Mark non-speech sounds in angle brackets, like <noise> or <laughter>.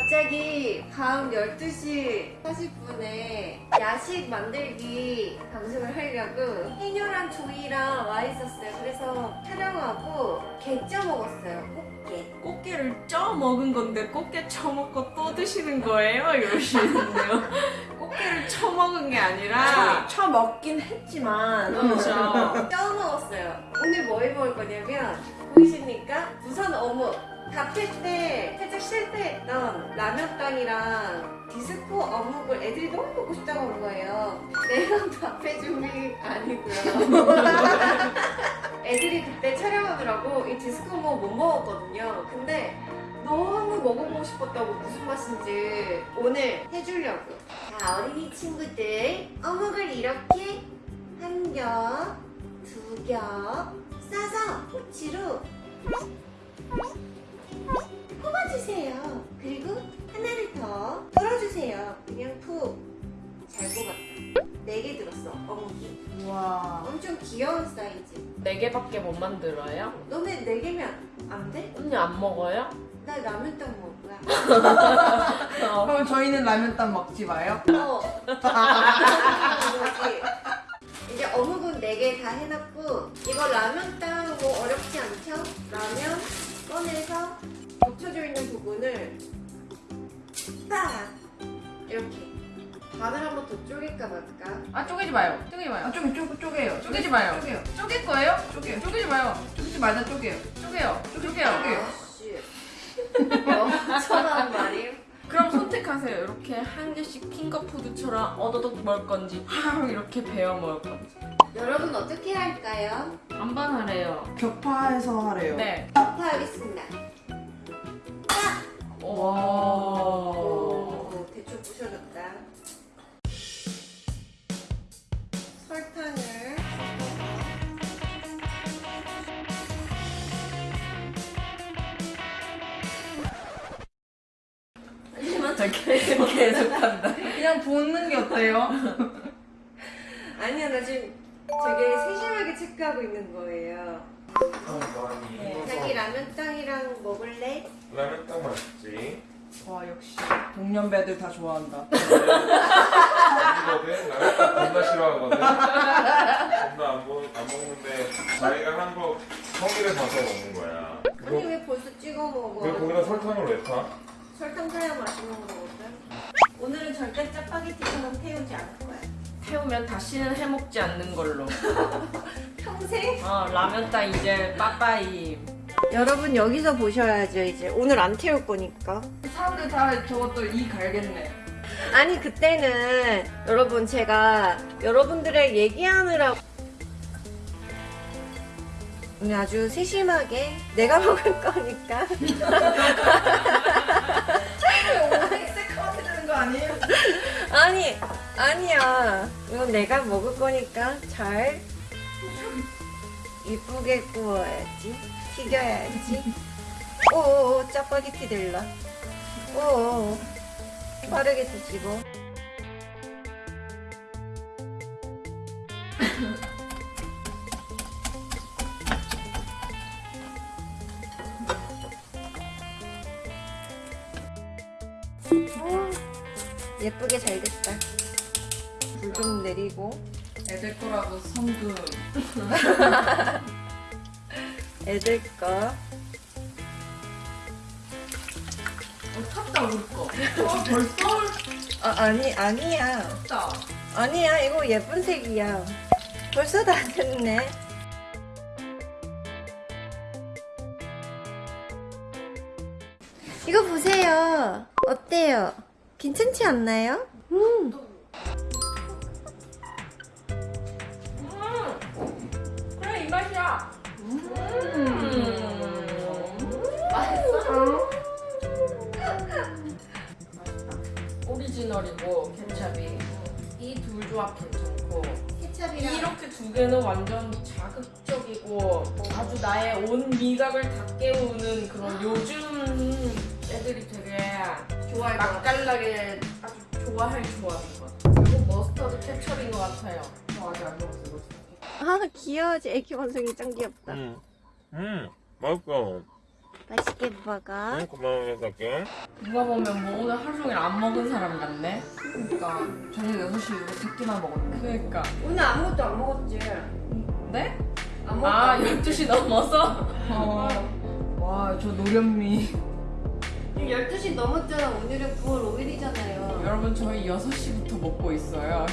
갑자기 밤 12시 40분에 야식 만들기 방송을 하려고 해녀랑 조이랑 와 있었어요. 그래서 촬영하고 게 쪄 먹었어요. 꽃게. 꽃게를 쪄 먹은 건데 꽃게 쳐먹고 또 드시는 거예요? 이러시는데요. <laughs> 꽃게를 쳐 먹은 게 아니라 쳐 먹긴 했지만 그렇죠. <laughs> 쪄 먹었어요. 오늘 뭐 해 먹을 거냐면 보이십니까? 부산 어묵. 카페 때 살짝 실패했던 라면빵이랑 디스코 어묵을 애들이 너무 먹고 싶다고 한 거예요. 내가 밥해 준게 아니고요. <laughs> 애들이 그때 촬영하느라고 이 디스코 어묵 못 먹었거든요. 근데 너무 먹어보고 싶었다고 무슨 맛인지 오늘 해주려고. 자, 어린이 친구들 어묵을 이렇게 한 겹, 두 겹 귀여운 사이즈. 네 개밖에 못 만들어요? 너네 네 개면 안 돼? 언니 안 먹어요? 나 라면떡 먹을 거야. <laughs> 그럼 저희는 라면땀 먹지 마요? 어. <laughs> 이제 어묵은 4개 다 해놨고 이거 라면 따는 거 어렵지 않죠? 라면 꺼내서 붙여져 있는 부분을 딱 이렇게 반을 한번 더 쪼갤까 말까 아 쪼개지 마요. 쪼개지 마요. 아 쪼개 쪼개 쪼개요 쪼개지 마요. 쪼개요 쪼갤 거예요? 쪼개요 쪼개지 마요. 쪼개지 말자 쪼개요 쪼개요. 쪼개요. 쪼개요. 아씨 <laughs> 엄청난 말임 그럼 선택하세요. 이렇게 한 개씩 핑거푸드처럼 어더덕 먹을 건지 팡 이렇게 베어 먹을 건지. 여러분 어떻게 할까요? 반반하래요. 격파해서 하래요 네. 격파하겠습니다 오. 오, 대충 부셔졌다. 계속 계속 한다. 그냥 붓는 게 어때요? <laughs> 아니야 나 지금 되게 세심하게 체크하고 있는 거예요. 자기 라면 땅이랑 먹을래? 라면 딱 맛있지. 와 역시 동년배들 다 좋아한다 이거든 라면 딱 겁나 싫어하거든. 겁나 안, 먹, 안 먹는데 자기가 한 거 성의를 봐서 먹는 거야. 아니 왜 벌써 찍어 먹어? 왜 거기다 설탕을 왜 타? 설탕 타야 맛있는 거거든. 오늘은 절대 짜파게티처럼 태우지 않을 거야. 태우면 다시는 해먹지 않는 걸로. <laughs> 평생? 어, 라면 따 이제 빠빠이. 여러분 여기서 보셔야죠 이제 오늘 안 태울 거니까. 사람들 다 저것도 이 갈겠네 아니 그때는 여러분 제가 여러분들의 얘기하느라 오늘 아주 세심하게 내가 먹을 거니까? 아니 아니야. 이건 내가 먹을 거니까 잘 이쁘게 구워야지. 튀겨야지. 오오오 짜파게티 들라 오오 빠르게 뒤집어 <laughs> 예쁘게 잘 됐다. 불 좀 내리고. 애들 거라고 성금 <laughs> 애들 거. 어 탔다 우리 거. 어, 벌써? 아, 아니 아니야. 탔다. 아니야 이거 예쁜 색이야. 벌써 다 됐네. 이거 보세요. 어때요 괜찮지 않나요? 음. 그래 이 맛이야. 오리지널이고 케찹이 이 둘 조합 괜찮고 케찹이랑 이렇게 두 개는 완전 자극적이고 아주 나의 온 미각을 다 깨우는 그런 요즘 애들이 되게 좋아할 것 같아 맛깔나게 아주 좋아할 조합인 것 같아요. 그리고 머스터드 케첩인 것 같아요. 저 아직 안 먹었어 이거 아 귀여워지 애기 원숭이 짱 귀엽다 응. 음, 맛있어. 맛있게 먹어. 응 고마워요 덕경. 누가 보면 뭐 오늘 하루 종일 안 먹은 사람 같네. 그러니까 저녁 6시 이후로 새끼만 먹었네. 그러니까. 오늘 아무것도 안 먹었지? 네? 아, 안 먹었지? 12시 넘어서? 어. 와, 저 노련미. 지금 12시 넘었잖아. 오늘은 9월 5일이잖아요. 여러분, 저희 6시부터 먹고 있어요.